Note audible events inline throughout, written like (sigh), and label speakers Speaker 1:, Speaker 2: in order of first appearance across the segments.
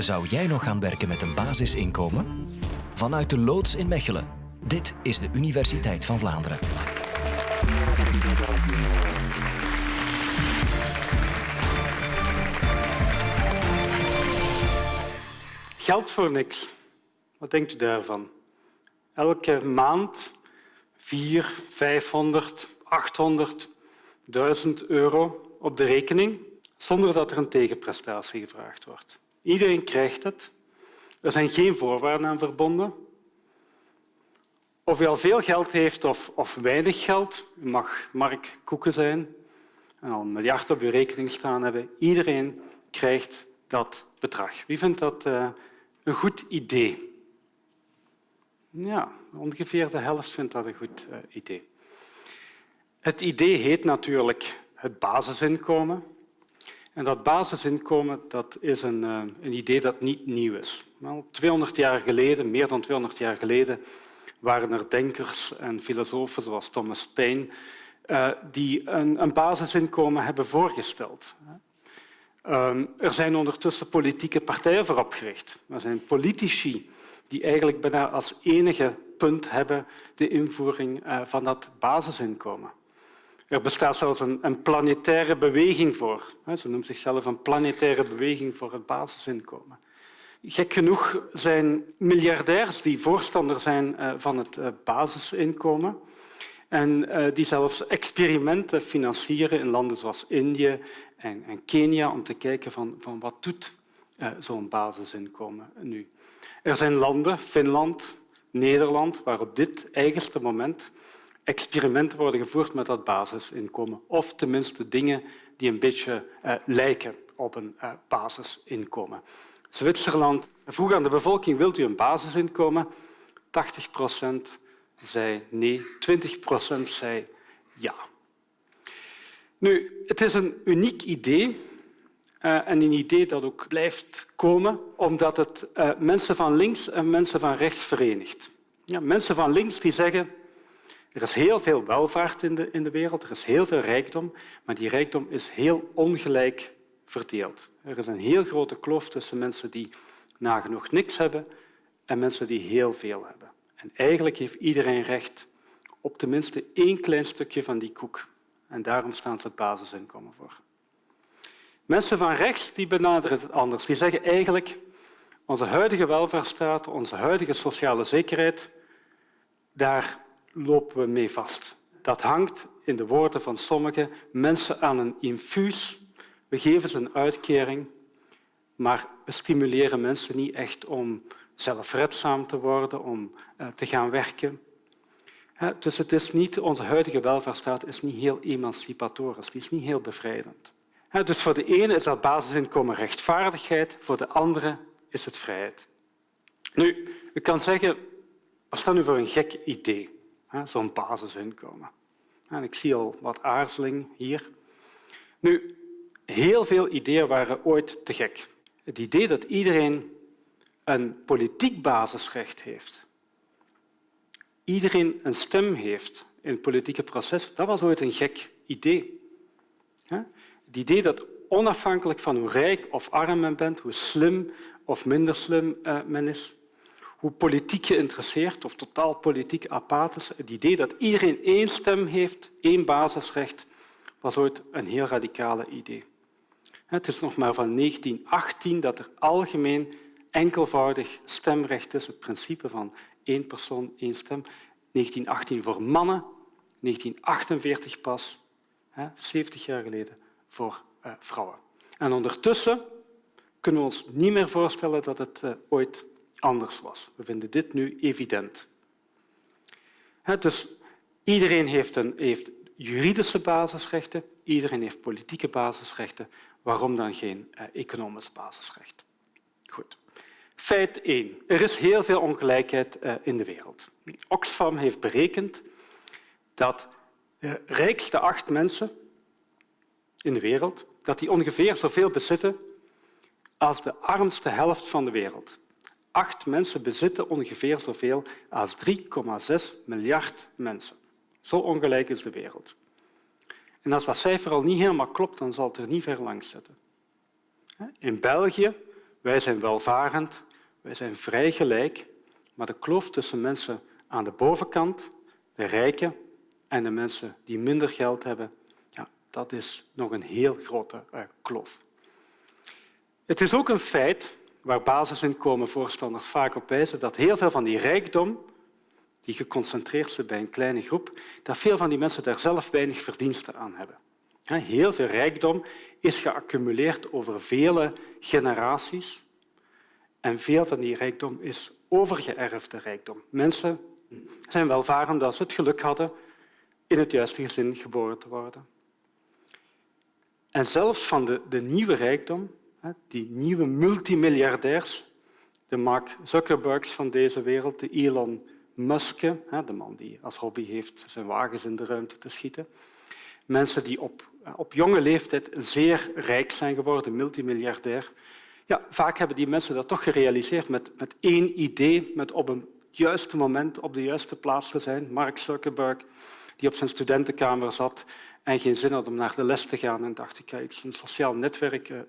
Speaker 1: Zou jij nog gaan werken met een basisinkomen? Vanuit de loods in Mechelen. Dit is de Universiteit van Vlaanderen.
Speaker 2: Geld voor niks. Wat denkt u daarvan? Elke maand 4, 500, 800, 1000 euro op de rekening zonder dat er een tegenprestatie gevraagd wordt. Iedereen krijgt het. Er zijn geen voorwaarden aan verbonden. Of u al veel geld heeft of, of weinig geld, u mag Mark Koeken zijn en al een miljard op uw rekening staan hebben, iedereen krijgt dat bedrag. Wie vindt dat uh, een goed idee? Ja, ongeveer de helft vindt dat een goed uh, idee. Het idee heet natuurlijk het basisinkomen. En dat basisinkomen dat is een, uh, een idee dat niet nieuw is. Wel, 200 jaar geleden, meer dan 200 jaar geleden, waren er denkers en filosofen zoals Thomas Paine uh, die een, een, basisinkomen hebben voorgesteld. Um, er zijn ondertussen politieke partijen voor opgericht. Er zijn politici die eigenlijk bijna als enige punt hebben de invoering uh, van dat basisinkomen. Er bestaat zelfs een, een planetaire beweging voor. Ze noemt zichzelf een planetaire beweging voor het basisinkomen. Gek genoeg zijn miljardairs die voorstander zijn uh, van het uh, basisinkomen en uh, die zelfs experimenten financieren in landen zoals Indië en, en Kenia om te kijken van, van wat doet zo'n basisinkomen nu. Er zijn landen, Finland, Nederland, waar op dit eigenste moment experimenten worden gevoerd met dat basisinkomen. Of tenminste dingen die een beetje uh, lijken op een uh, basisinkomen. Zwitserland vroeg aan de bevolking, wilt u een basisinkomen? 80 procent zei nee, 20 procent zei ja. Nu, het is een uniek idee uh, en een idee dat ook blijft komen omdat het mensen van links en mensen van rechts verenigt. Ja, mensen van links die zeggen er is heel veel welvaart in de, in de wereld, er is heel veel rijkdom, maar die rijkdom is heel ongelijk verdeeld. Er is een heel grote kloof tussen mensen die nagenoeg niks hebben en mensen die heel veel hebben. En eigenlijk heeft iedereen recht op tenminste één klein stukje van die koek. En daarom staan ze het basisinkomen voor. Mensen van rechts die benaderen het anders. Die zeggen eigenlijk onze huidige welvaartsstaat, onze huidige sociale zekerheid, daar lopen we mee vast. Dat hangt in de woorden van sommige mensen aan een infuus. We geven ze een uitkering, maar we stimuleren mensen niet echt om zelfredzaam te worden, om uh, te gaan werken. Dus het is niet, onze huidige welvaartsstaat is niet heel emancipatorisch, die is niet heel bevrijdend. Dus voor de ene is dat basisinkomen rechtvaardigheid, voor de andere is het vrijheid. Nu, u kan zeggen, wat is dat nu voor een gek idee? Zo'n basisinkomen. En ik zie al wat aarzeling hier. Nu, heel veel ideeën waren ooit te gek. Het idee dat iedereen een politiek basisrecht heeft, iedereen een stem heeft in het politieke proces, dat was ooit een gek idee. Het idee dat onafhankelijk van hoe rijk of arm men bent, hoe slim of minder slim eh, men is, hoe politiek geïnteresseerd of totaal politiek apathisch. Het idee dat iedereen één stem heeft, één basisrecht, was ooit een heel radicale idee. Het is nog maar van 1918 dat er algemeen enkelvoudig stemrecht is, het principe van één persoon, één stem. 1918 voor mannen, 1948 pas, 70 jaar geleden, voor eh, vrouwen. En ondertussen kunnen we ons niet meer voorstellen dat het eh, ooit anders was. We vinden dit nu evident. Dus iedereen heeft, een, heeft juridische basisrechten, iedereen heeft politieke basisrechten. Waarom dan geen eh, economisch basisrecht? Goed. Feit 1. Er is heel veel ongelijkheid eh, in de wereld. Oxfam heeft berekend dat de rijkste acht mensen in de wereld dat die ongeveer zoveel bezitten als de armste helft van de wereld. Acht mensen bezitten ongeveer zoveel als 3,6 miljard mensen. Zo ongelijk is de wereld. En als dat cijfer al niet helemaal klopt, dan zal het er niet ver langs zitten. In België wij zijn welvarend, wij zijn vrij gelijk, maar de kloof tussen mensen aan de bovenkant, de rijken, en de mensen die minder geld hebben, ja, dat is nog een heel grote uh, kloof. Het is ook een feit waar basisinkomenvoorstanders vaak op wijzen dat heel veel van die rijkdom die geconcentreerd zit bij een kleine groep, dat veel van die mensen daar zelf weinig verdiensten aan hebben. Heel veel rijkdom is geaccumuleerd over vele generaties en veel van die rijkdom is overgeërfde rijkdom. Mensen zijn welvarend omdat ze het geluk hadden in het juiste gezin geboren te worden. En zelfs van de, de nieuwe rijkdom, die nieuwe multimiljardairs, de Mark Zuckerbergs van deze wereld, de Elon Musk, de man die als hobby heeft zijn wagens in de ruimte te schieten, mensen die op, op jonge leeftijd zeer rijk zijn geworden, multimiljardair. Ja, vaak hebben die mensen dat toch gerealiseerd met, met één idee, met op een juiste moment op de juiste plaats te zijn. Mark Zuckerberg, die op zijn studentenkamer zat en geen zin had om naar de les te gaan en dacht, ik ga iets, een sociaal netwerk uh,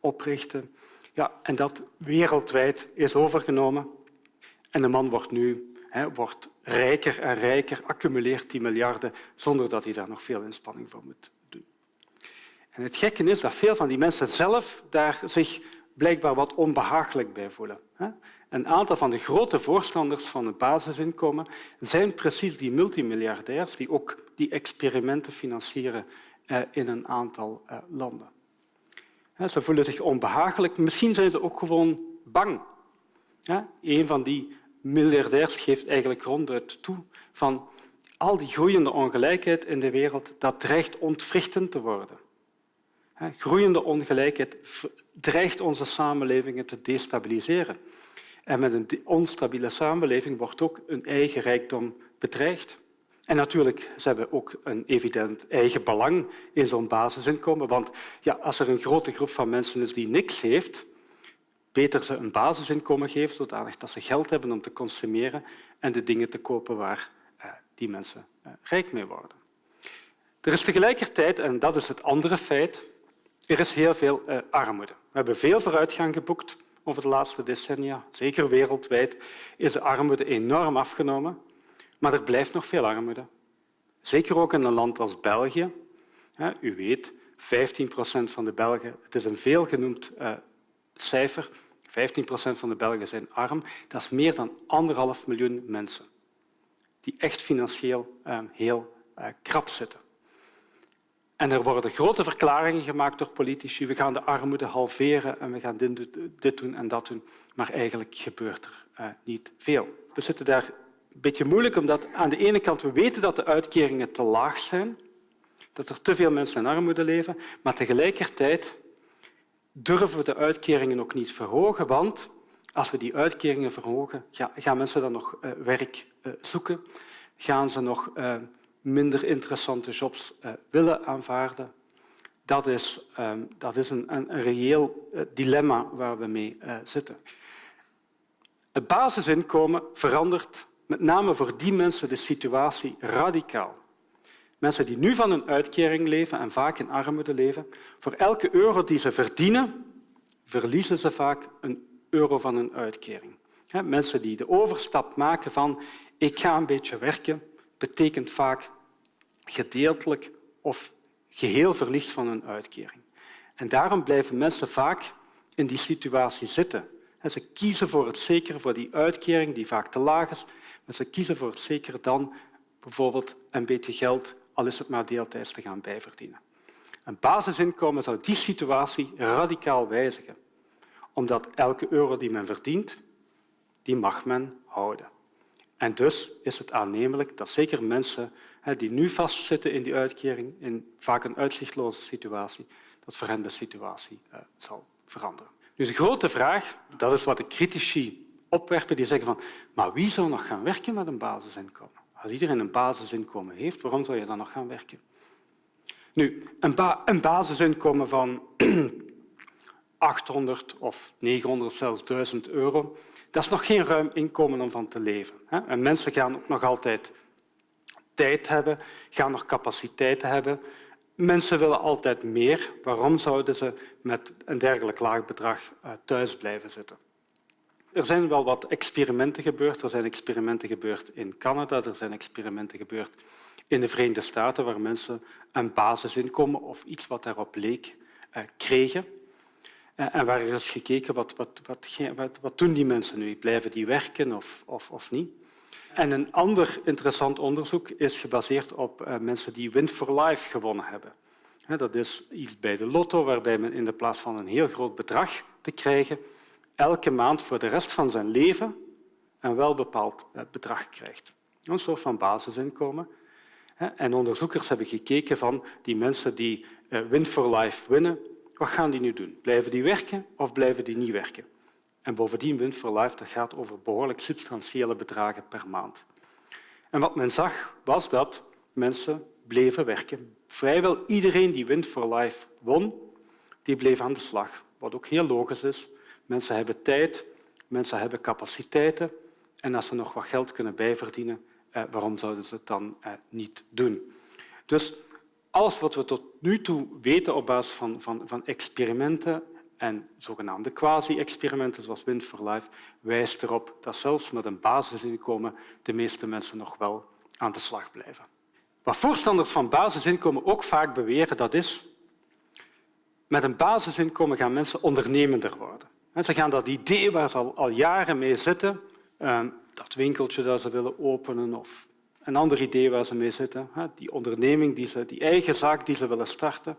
Speaker 2: oprichten. Ja, en dat wereldwijd is overgenomen. En de man wordt nu wordt rijker en rijker, accumuleert die miljarden zonder dat hij daar nog veel inspanning voor moet doen. En het gekke is dat veel van die mensen zelf daar zich blijkbaar wat onbehagelijk bij voelen. Een aantal van de grote voorstanders van het basisinkomen zijn precies die multimiljardairs die ook die experimenten financieren eh, in een aantal eh, landen. Ze voelen zich onbehagelijk. Misschien zijn ze ook gewoon bang. Een van die miljardairs geeft eigenlijk ronduit toe van al die groeiende ongelijkheid in de wereld, dat dreigt ontwrichtend te worden. Groeiende ongelijkheid dreigt onze samenlevingen te destabiliseren. En met een onstabiele samenleving wordt ook een eigen rijkdom bedreigd. En natuurlijk, ze hebben ook een evident eigen belang in zo'n basisinkomen. Want ja, als er een grote groep van mensen is die niks heeft, beter ze een basisinkomen geven, zodanig dat ze geld hebben om te consumeren en de dingen te kopen waar eh, die mensen eh, rijk mee worden. Er is tegelijkertijd, en dat is het andere feit, er is heel veel eh, armoede. We hebben veel vooruitgang geboekt over de laatste decennia. Zeker wereldwijd is de armoede enorm afgenomen. Maar er blijft nog veel armoede. Zeker ook in een land als België. U weet, 15 procent van de Belgen, het is een veelgenoemd cijfer. 15 procent van de Belgen zijn arm. Dat is meer dan anderhalf miljoen mensen die echt financieel ehm, heel eh, krap zitten. En er worden grote verklaringen gemaakt door politici. We gaan de armoede halveren en we gaan dit doen en dat doen. Maar eigenlijk gebeurt er uh, niet veel. We zitten daar een beetje moeilijk, omdat aan de ene kant we weten dat de uitkeringen te laag zijn, dat er te veel mensen in armoede leven, maar tegelijkertijd durven we de uitkeringen ook niet verhogen, want als we die uitkeringen verhogen, gaan mensen dan nog eh, werk eh, zoeken? Gaan ze nog eh, minder interessante jobs willen aanvaarden? Dat is, ehm, dat is een, een, reëel dilemma waar we mee zitten. Het basisinkomen verandert met name voor die mensen de situatie radicaal. Mensen die nu van een uitkering leven en vaak in armoede leven, voor elke euro die ze verdienen, verliezen ze vaak een euro van een uitkering. Mensen die de overstap maken van ik ga een beetje werken, betekent vaak gedeeltelijk of geheel verlies van een uitkering. En daarom blijven mensen vaak in die situatie zitten. Ze kiezen voor het zekere, voor die uitkering die vaak te laag is, maar ze kiezen voor het zekere dan bijvoorbeeld een beetje geld al is het maar deeltijds te gaan bijverdienen. Een basisinkomen zou die situatie radicaal wijzigen, omdat elke euro die men verdient, die mag men houden. En dus is het aannemelijk dat zeker mensen die nu vastzitten in die uitkering, in vaak een uitzichtloze situatie, dat voor hen de situatie eh, zal veranderen. Nu, de grote vraag, dat is wat de critici opwerpen, die zeggen van maar wie zou nog gaan werken met een basisinkomen? Als iedereen een basisinkomen heeft, waarom zou je dan nog gaan werken? Nu, een, een basisinkomen van (clears throat) 800 of 900 of zelfs 1000 euro, dat is nog geen ruim inkomen om van te leven. En mensen gaan ook nog altijd tijd hebben, gaan nog capaciteiten hebben. Mensen willen altijd meer. Waarom zouden ze met een dergelijk laag bedrag eh, thuis blijven zitten? Er zijn wel wat experimenten gebeurd. Er zijn experimenten gebeurd in Canada, er zijn experimenten gebeurd in de Verenigde Staten, waar mensen een basisinkomen of iets wat daarop leek eh, kregen. Eh, en waar is gekeken wat, wat, wat, wat, doen die mensen nu? Blijven die werken of, of, of niet? En een ander interessant onderzoek is gebaseerd op uh, mensen die Win for Life gewonnen hebben. Dat is iets bij de lotto, waarbij men in de plaats van een heel groot bedrag te krijgen, elke maand voor de rest van zijn leven een welbepaald eh, bedrag krijgt. Een soort van basisinkomen. En onderzoekers hebben gekeken van die mensen die eh, Win for Life winnen, wat gaan die nu doen? Blijven die werken of blijven die niet werken? En bovendien, Win for Life dat gaat over behoorlijk substantiële bedragen per maand. En wat men zag, was dat mensen bleven werken. Vrijwel iedereen die Win for Life won, die bleef aan de slag. Wat ook heel logisch is. Mensen hebben tijd, mensen hebben capaciteiten. En als ze nog wat geld kunnen bijverdienen, eh, waarom zouden ze het dan eh, niet doen? Dus alles wat we tot nu toe weten op basis van, van, van experimenten en zogenaamde quasi-experimenten zoals Wind for Life wijst erop dat zelfs met een basisinkomen de meeste mensen nog wel aan de slag blijven. Wat voorstanders van basisinkomen ook vaak beweren, dat is met een basisinkomen gaan mensen ondernemender worden. Ze gaan dat idee waar ze al, al jaren mee zitten, ehm, dat winkeltje dat ze willen openen of een ander idee waar ze mee zitten, die onderneming, die, ze, die eigen zaak die ze willen starten,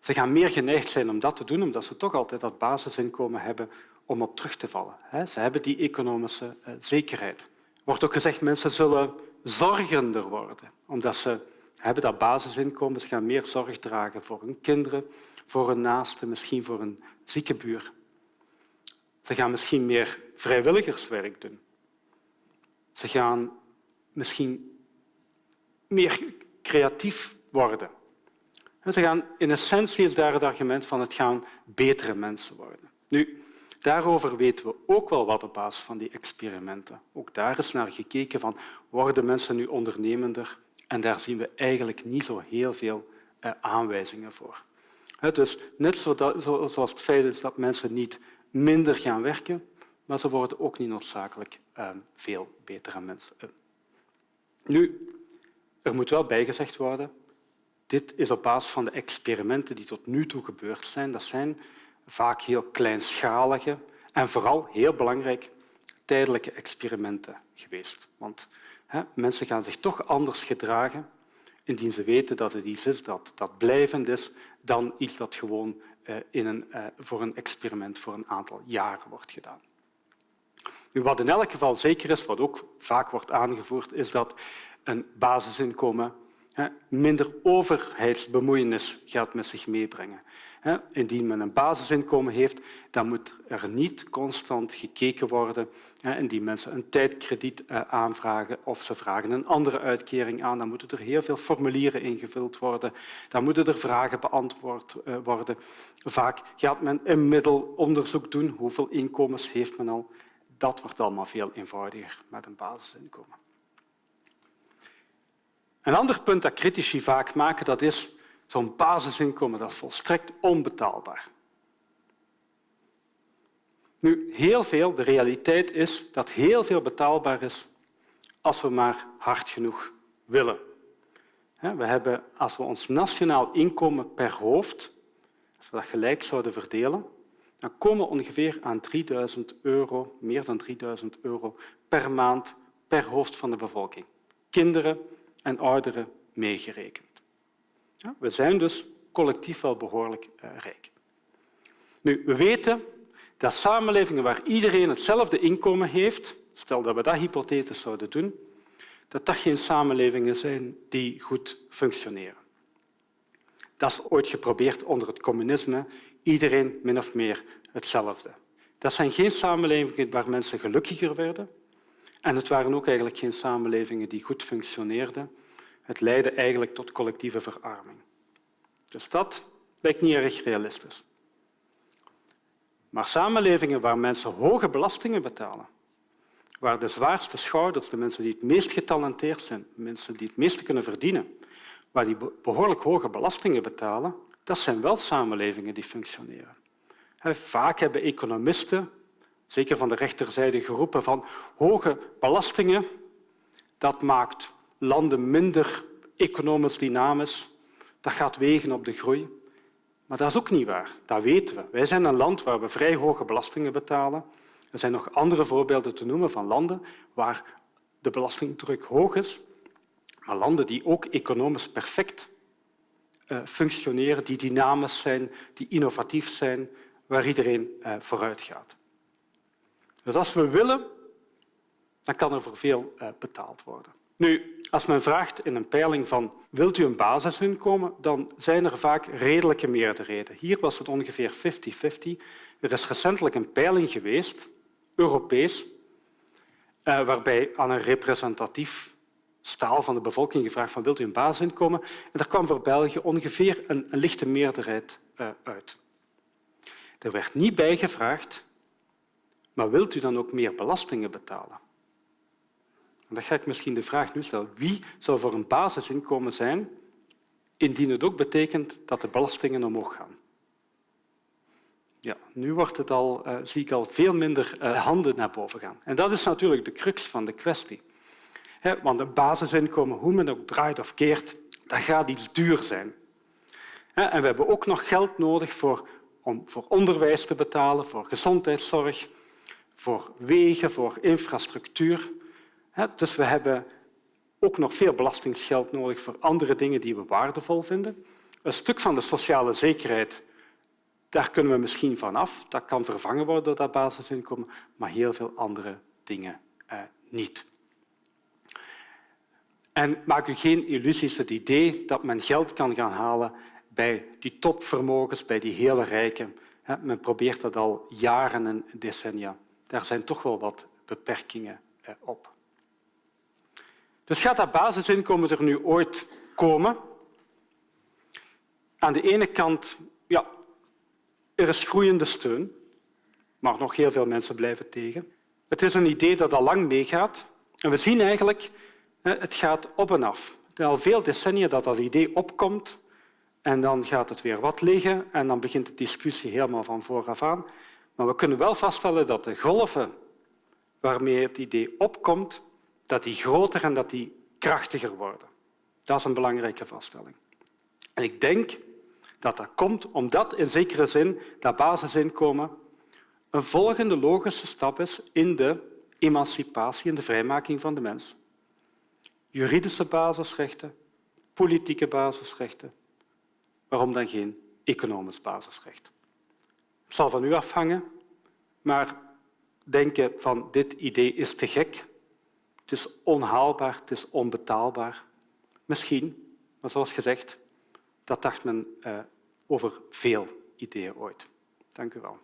Speaker 2: ze gaan meer geneigd zijn om dat te doen, omdat ze toch altijd dat basisinkomen hebben om op terug te vallen. Ze hebben die economische eh, zekerheid. Er wordt ook gezegd mensen zullen zorgender worden, omdat ze hebben dat basisinkomen. Ze gaan meer zorg dragen voor hun kinderen, voor hun naasten, misschien voor een zieke buur. Ze gaan misschien meer vrijwilligerswerk doen. Ze gaan misschien meer creatief worden. ze gaan, in essentie is daar het argument van het gaan betere mensen worden. Nu, daarover weten we ook wel wat op basis van die experimenten. Ook daar is naar gekeken van worden mensen nu ondernemender en daar zien we eigenlijk niet zo heel veel eh, aanwijzingen voor. Dus net zoals het feit is dat mensen niet minder gaan werken, maar ze worden ook niet noodzakelijk eh, veel betere mensen. Nu, er moet wel bijgezegd worden, dit is op basis van de experimenten die tot nu toe gebeurd zijn. Dat zijn vaak heel kleinschalige en vooral, heel belangrijk, tijdelijke experimenten geweest. Want hè, mensen gaan zich toch anders gedragen indien ze weten dat het iets is dat, dat blijvend is dan iets dat gewoon eh, in een, eh, voor een experiment voor een aantal jaren wordt gedaan. Nu, wat in elk geval zeker is, wat ook vaak wordt aangevoerd, is dat een basisinkomen minder overheidsbemoeienis gaat met zich meebrengen. Indien men een basisinkomen heeft, dan moet er niet constant gekeken worden. Indien mensen een tijdkrediet eh, aanvragen of ze vragen een andere uitkering aan, dan moeten er heel veel formulieren ingevuld worden. Dan moeten er vragen beantwoord eh, worden. Vaak gaat men een middelonderzoek doen. Hoeveel inkomens heeft men al? Dat wordt allemaal veel eenvoudiger met een basisinkomen. Een ander punt dat critici vaak maken, dat is zo'n basisinkomen dat is volstrekt onbetaalbaar. Nu, heel veel, de realiteit is dat heel veel betaalbaar is als we maar hard genoeg willen. We hebben, als we ons nationaal inkomen per hoofd, als we dat gelijk zouden verdelen, dan komen we ongeveer aan 3000 euro, meer dan 3000 euro per maand per hoofd van de bevolking. Kinderen en ouderen meegerekend. We zijn dus collectief wel behoorlijk eh, rijk. Nu, we weten dat samenlevingen waar iedereen hetzelfde inkomen heeft, stel dat we dat hypothetisch zouden doen, dat dat geen samenlevingen zijn die goed functioneren. Dat is ooit geprobeerd onder het communisme, iedereen min of meer hetzelfde. Dat zijn geen samenlevingen waar mensen gelukkiger werden en het waren ook eigenlijk geen samenlevingen die goed functioneerden. Het leidde eigenlijk tot collectieve verarming. Dus dat lijkt niet erg realistisch. Maar samenlevingen waar mensen hoge belastingen betalen, waar de zwaarste schouders, de mensen die het meest getalenteerd zijn, mensen die het meeste kunnen verdienen, waar die behoorlijk hoge belastingen betalen, dat zijn wel samenlevingen die functioneren. Vaak hebben economisten, zeker van de rechterzijde, geroepen van hoge belastingen, dat maakt landen minder economisch dynamisch, dat gaat wegen op de groei. Maar dat is ook niet waar. Dat weten we. Wij zijn een land waar we vrij hoge belastingen betalen. Er zijn nog andere voorbeelden te noemen van landen waar de belastingdruk hoog is, landen die ook economisch perfect uh, functioneren, die dynamisch zijn, die innovatief zijn, waar iedereen uh, vooruit gaat. Dus als we willen, dan kan er voor veel uh, betaald worden. Nu, als men vraagt in een peiling van wilt u een basisinkomen, dan zijn er vaak redelijke meerderheden. Hier was het ongeveer 50-50. Er is recentelijk een peiling geweest, Europees, eh, waarbij aan een representatief staal van de bevolking gevraagd van wilt u een basisinkomen? En daar kwam voor België ongeveer een, lichte meerderheid uh, uit. Er werd niet bijgevraagd, maar wilt u dan ook meer belastingen betalen? En dan ga ik misschien de vraag nu stellen. Wie zou voor een basisinkomen zijn indien het ook betekent dat de belastingen omhoog gaan? Ja, nu wordt het al, uh, zie ik al veel minder uh, handen naar boven gaan. En dat is natuurlijk de crux van de kwestie. Want een basisinkomen, hoe men ook draait of keert, dat gaat iets duur zijn. En we hebben ook nog geld nodig voor, om voor onderwijs te betalen, voor gezondheidszorg, voor wegen, voor infrastructuur. Dus we hebben ook nog veel belastingsgeld nodig voor andere dingen die we waardevol vinden. Een stuk van de sociale zekerheid, daar kunnen we misschien van af. Dat kan vervangen worden door dat basisinkomen, maar heel veel andere dingen eh, niet. En maak u geen illusies het idee dat men geld kan gaan halen bij die topvermogens, bij die hele rijken. Men probeert dat al jaren en decennia. Daar zijn toch wel wat beperkingen eh, op. Dus gaat dat basisinkomen er nu ooit komen? Aan de ene kant, ja, er is groeiende steun, maar nog heel veel mensen blijven tegen. Het is een idee dat al lang meegaat. En we zien eigenlijk, het gaat op en af. Het is al veel decennia dat dat idee opkomt en dan gaat het weer wat liggen en dan begint de discussie helemaal van vooraf aan. Maar we kunnen wel vaststellen dat de golven waarmee het idee opkomt, dat die groter en dat die krachtiger worden. Dat is een belangrijke vaststelling. En ik denk dat dat komt omdat in zekere zin dat basisinkomen een volgende logische stap is in de emancipatie en de vrijmaking van de mens. Juridische basisrechten, politieke basisrechten. Waarom dan geen economisch basisrecht? Het zal van u afhangen, maar denken van dit idee is te gek, het is onhaalbaar, het is onbetaalbaar. Misschien, maar zoals gezegd, dat dacht men uh, over veel ideeën ooit. Dank u wel.